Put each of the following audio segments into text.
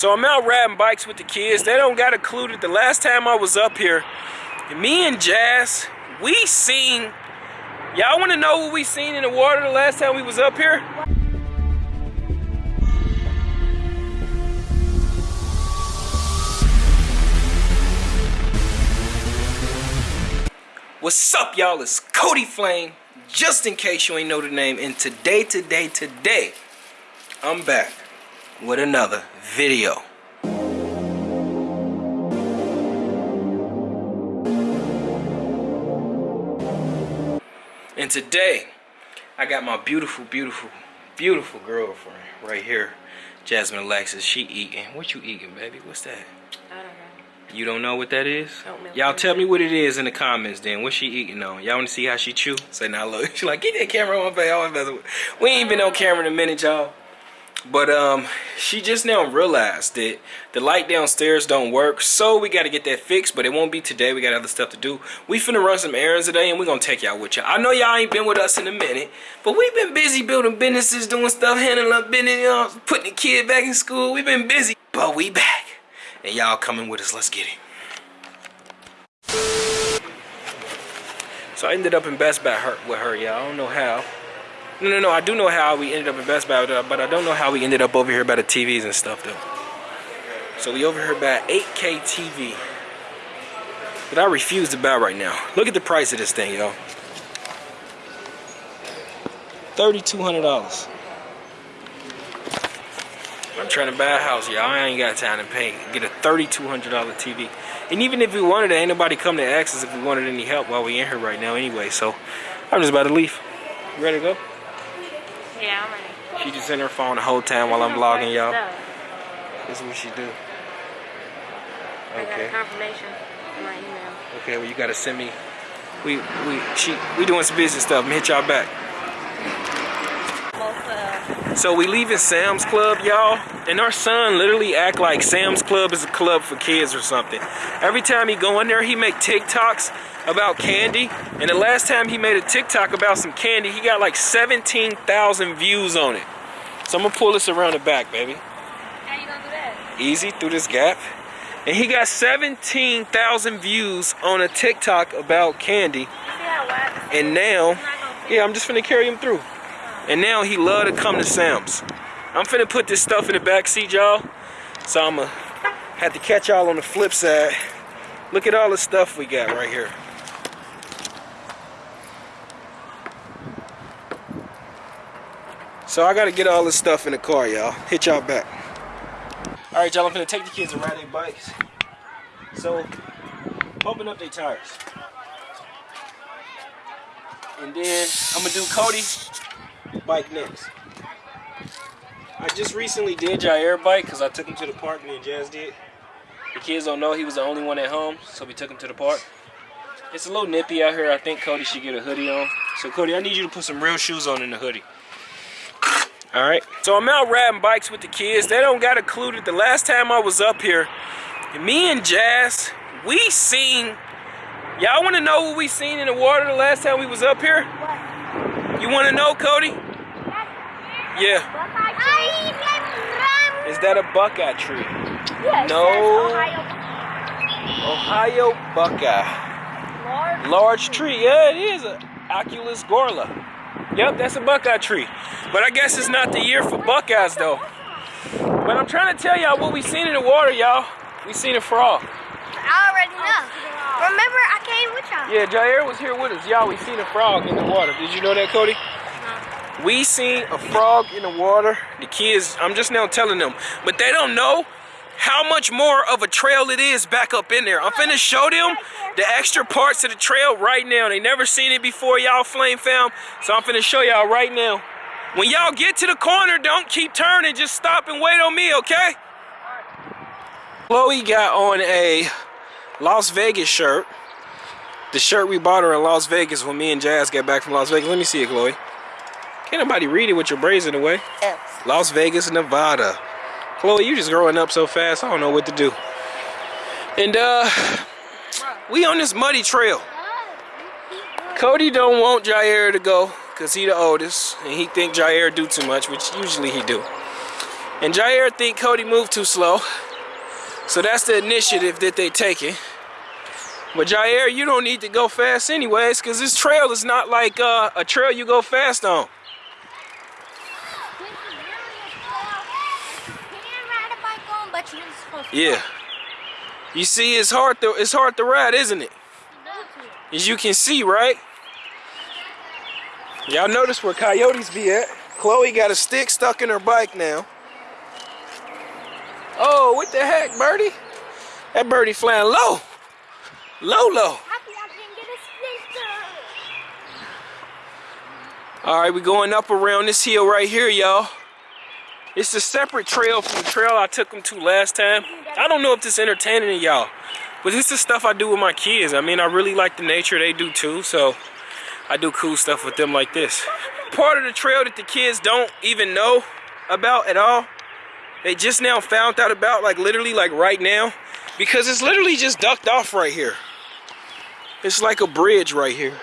So I'm out riding bikes with the kids. They don't got a clue that the last time I was up here, me and Jazz, we seen, y'all wanna know what we seen in the water the last time we was up here? What's up, y'all? It's Cody Flame. Just in case you ain't know the name, and today, today, today, I'm back with another video. And today, I got my beautiful, beautiful, beautiful girlfriend right here, Jasmine Alexis. She eating. What you eating, baby? What's that? I don't know. You don't know what that is? Y'all tell me what it is in the comments then. What she eating on? Y'all want to see how she chew? Say now look. She like, get that camera on my face. I was messing with- We ain't been on camera in a minute, y'all. But um, she just now realized that the light downstairs don't work, so we got to get that fixed. But it won't be today. We got other stuff to do. We finna run some errands today, and we gonna take y'all with y'all. I know y'all ain't been with us in a minute, but we've been busy building businesses, doing stuff, handling up business, you know, putting the kid back in school. We've been busy, but we back, and y'all coming with us. Let's get it. So I ended up in Best Buy with her, y'all. I don't know how. No, no, no. I do know how we ended up in Best Buy, but I don't know how we ended up over here by the TVs and stuff, though. So we over here by 8K TV. But I refuse to buy right now. Look at the price of this thing, y'all. $3,200. I'm trying to buy a house, y'all. I ain't got time to pay. Get a $3,200 TV. And even if we wanted it, ain't nobody come to ask us if we wanted any help while we in here right now anyway. So I'm just about to leave. Ready to go? Yeah, I'm ready. She just in her phone the whole time while I'm vlogging, y'all. Stuff. This is what she do. I got Okay. a confirmation in my email. Okay, well you gotta send me. We we she we doing some business stuff. I'm gonna hit y'all back. So we leaving Sam's Club, y'all, and our son literally act like Sam's Club is a club for kids or something. Every time he go in there, he make TikToks about candy. And the last time he made a TikTok about some candy, he got like 17,000 views on it. So I'm gonna pull this around the back, baby. how you gonna do that? Easy through this gap. And he got 17,000 views on a TikTok about candy. You see how wide this And now, yeah, I'm just gonna fit. yeah, I'm just finna carry him through. And now he love to come to Sam's. I'm finna put this stuff in the back seat, y'all. So I'ma have to catch y'all on the flip side. Look at all the stuff we got right here. So I gotta get all this stuff in the car, y'all. Hit y'all back. All right, y'all, I'm finna take the kids and ride their bikes. So, pumping up their tires. And then I'm gonna do Cody bike next. I just recently did Jair bike because I took him to the park, me and Jazz did. The kids don't know he was the only one at home, so we took him to the park. It's a little nippy out here. I think Cody should get a hoodie on. So Cody, I need you to put some real shoes on in the hoodie. All right. So I'm out riding bikes with the kids. They don't got a clue that the last time I was up here, me and Jazz, we seen. Y'all want to know what we seen in the water the last time we was up here? You want to know, Cody? Yeah. Is that a buckeye tree? No. Ohio buckeye. Large tree. Yeah, it is a Oculus gorla. Yep, that's a buckeye tree. But I guess it's not the year for buckeyes though. But I'm trying to tell y'all what we seen in the water, y'all. We seen a frog. I already know. Remember, with y'all. Yeah, Jair was here with us. Y'all, we seen a frog in the water. Did you know that, Cody? We seen a frog in the water. The kids, I'm just now telling them, but they don't know how much more of a trail it is back up in there. I'm finna show them the extra parts of the trail right now. They never seen it before, y'all flame fam. So I'm finna show y'all right now. When y'all get to the corner, don't keep turning. Just stop and wait on me, okay? Chloe got on a Las Vegas shirt. The shirt we bought her in Las Vegas when me and Jazz got back from Las Vegas. Let me see it, Chloe. Can't nobody read it with your braids in the way. Las Vegas, Nevada. Chloe, you just growing up so fast, I don't know what to do. And uh we on this muddy trail. Cody don't want Jair to go because he the oldest and he think Jair do too much, which usually he do. And Jair think Cody moved too slow. So that's the initiative that they taking. But Jair, you don't need to go fast anyways, because this trail is not like uh, a trail you go fast on. Yeah. You see, it's hard to it's hard to ride, isn't it? As you can see, right? Y'all notice where coyotes be at. Chloe got a stick stuck in her bike now. Oh, what the heck, birdie? That birdie flying low. Low, low. Happy I can get a splinter. All right, we're going up around this hill right here, y'all. It's a separate trail from the trail I took them to last time. I don't know if this entertaining y'all, but this is stuff I do with my kids. I mean, I really like the nature. They do too, so I do cool stuff with them like this. Part of the trail that the kids don't even know about at all. They just now found out about, like literally, like right now, because it's literally just ducked off right here. It's like a bridge right here.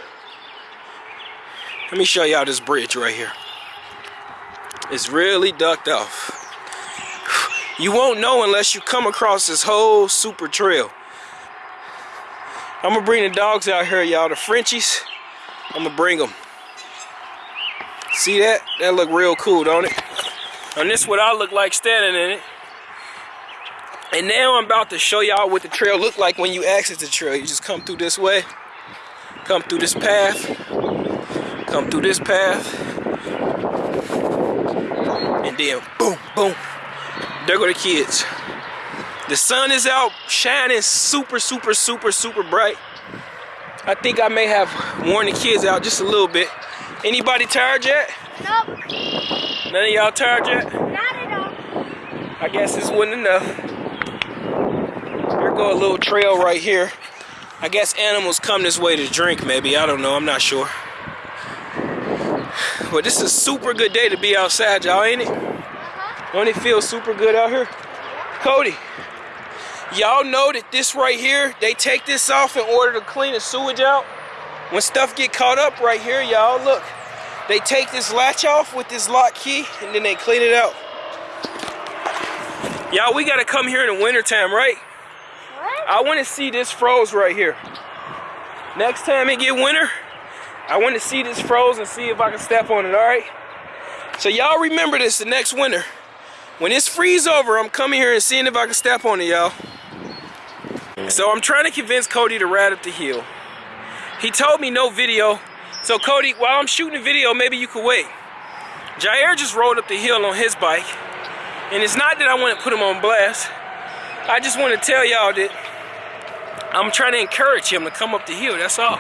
Let me show y'all this bridge right here. It's really ducked off. You won't know unless you come across this whole super trail. I'm gonna bring the dogs out here, y'all. The Frenchies, I'm gonna bring them. See that? That look real cool, don't it? And this what I look like standing in it. And now I'm about to show y'all what the trail look like when you exit the trail. You just come through this way, come through this path, come through this path, and then boom, boom, there go the kids. The sun is out shining super, super, super, super bright. I think I may have worn the kids out just a little bit. Anybody tired yet? Nope, None of y'all tired yet? not at all. I guess this wasn't enough. Go a little trail right here. I guess animals come this way to drink, maybe. I don't know. I'm not sure. But this is a super good day to be outside, y'all, ain't it? Don't it feel super good out here? Cody, y'all know that this right here, they take this off in order to clean the sewage out. When stuff get caught up right here, y'all, look. They take this latch off with this lock key and then they clean it out. Y'all, we gotta come here in the wintertime, right? I wanna see this froze right here. Next time it get winter, I wanna see this froze and see if I can step on it, alright? So y'all remember this the next winter. When it's freeze over, I'm coming here and seeing if I can step on it, y'all. So I'm trying to convince Cody to ride up the hill. He told me no video. So Cody, while I'm shooting the video, maybe you could wait. Jair just rode up the hill on his bike. And it's not that I want to put him on blast. I just want to tell y'all that I'm trying to encourage him to come up the hill, that's all.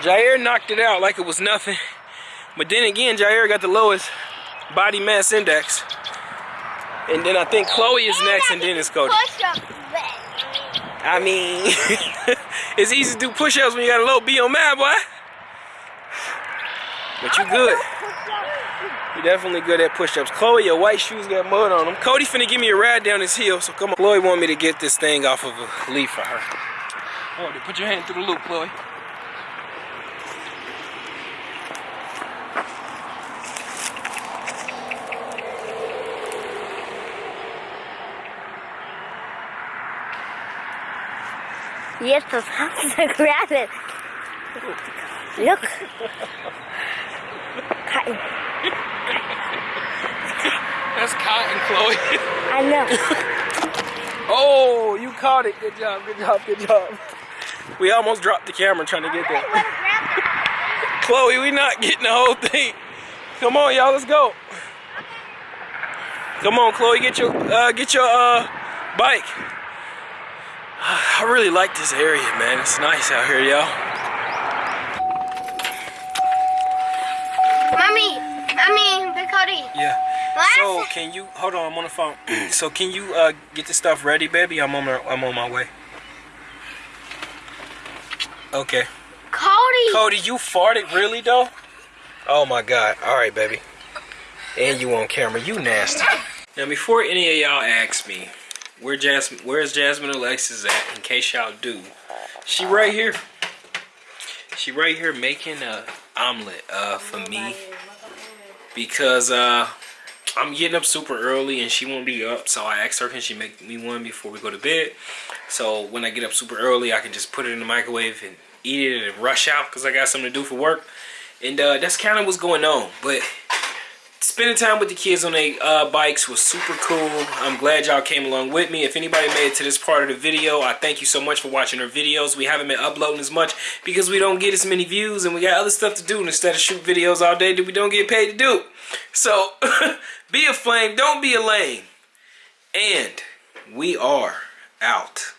Jair knocked it out like it was nothing. But then again, Jair got the lowest body mass index. And then I think Chloe is next and then it's Cody. Push up. I mean, it's easy to do push-ups when you got a low BMI, boy. But you good. Definitely good at push-ups. Chloe, your white shoes got mud on them. Cody finna give me a ride down this hill, so come on. Chloe want me to get this thing off of a leaf for her. Oh, put your hand through the loop, Chloe. Supposed to grab it. Look. Cotton. That's Chloe. I know. oh, you caught it. Good job, good job, good job. We almost dropped the camera trying to get I that. want to grab that. Chloe, we not getting the whole thing. Come on, y'all, let's go. Come on, Chloe, get your uh, get your uh, bike. I really like this area, man. It's nice out here, y'all. Mommy, Big Cody. Yeah. So can you hold on? I'm on the phone. so can you uh, get the stuff ready, baby? I'm on my, I'm on my way. Okay. Cody. Cody, you farted really though? Oh my god. Alright, baby. And you on camera. You nasty. Now before any of y'all ask me, where Jasmine where's Jasmine Alexis at, in case y'all do. She right here. She right here making a omelet uh for me. Because uh I'm getting up super early and she won't be up, so I asked her can she make me one before we go to bed. So when I get up super early, I can just put it in the microwave and eat it and rush out because I got something to do for work. And uh, that's kind of what's going on. But spending time with the kids on their uh, bikes was super cool. I'm glad y'all came along with me. If anybody made it to this part of the video, I thank you so much for watching our videos. We haven't been uploading as much because we don't get as many views and we got other stuff to do. Instead of shoot videos all day that we don't get paid to do. So, be a flame, don't be a lame. And we are out.